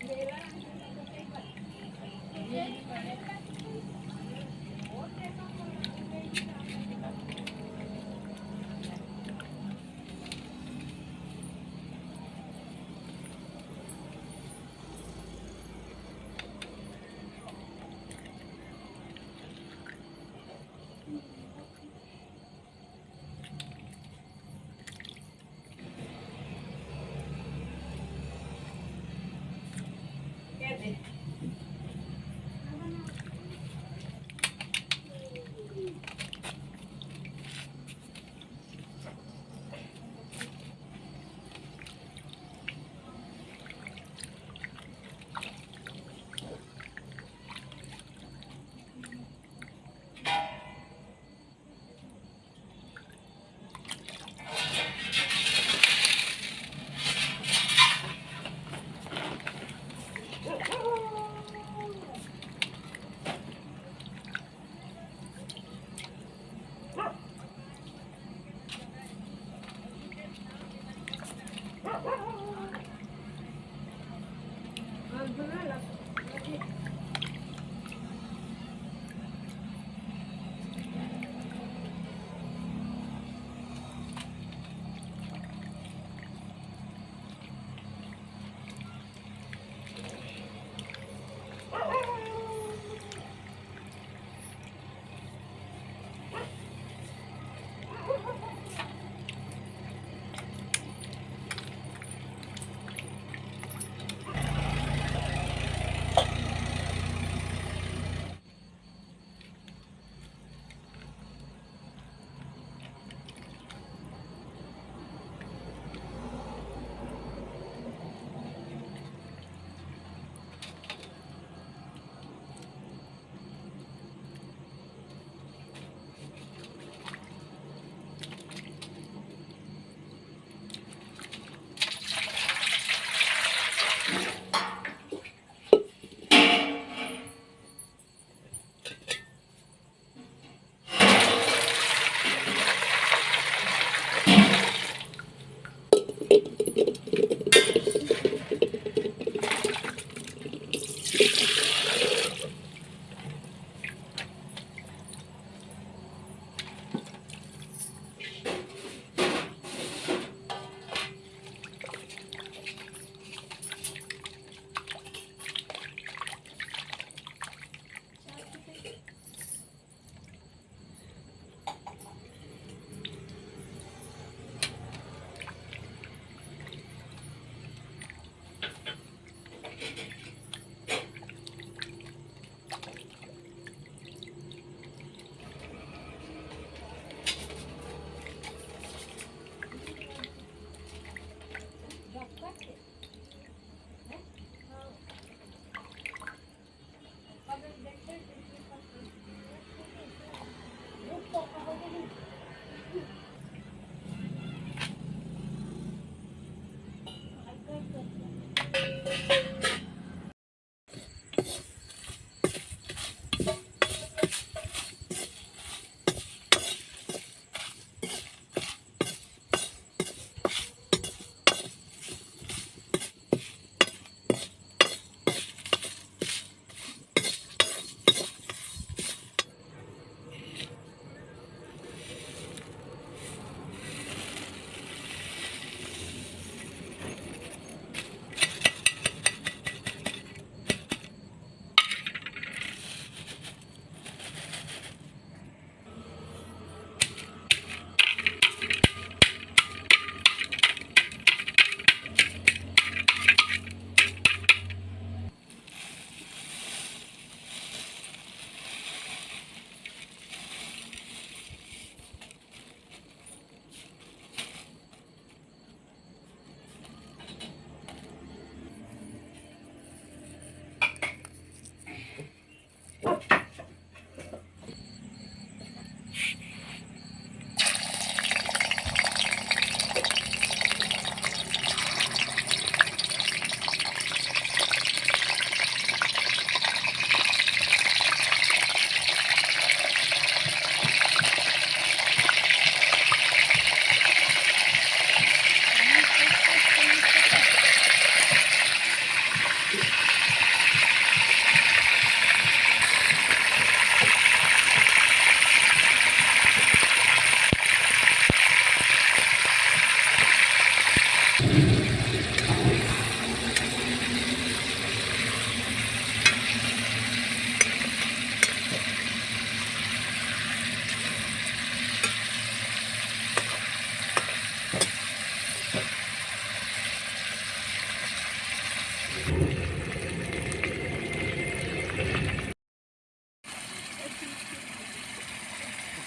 Gracias.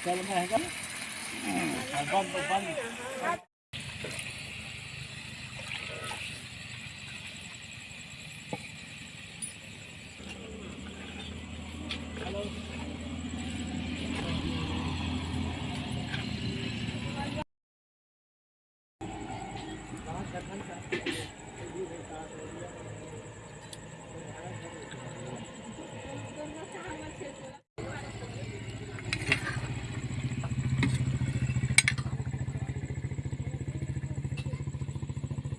dalam air kan.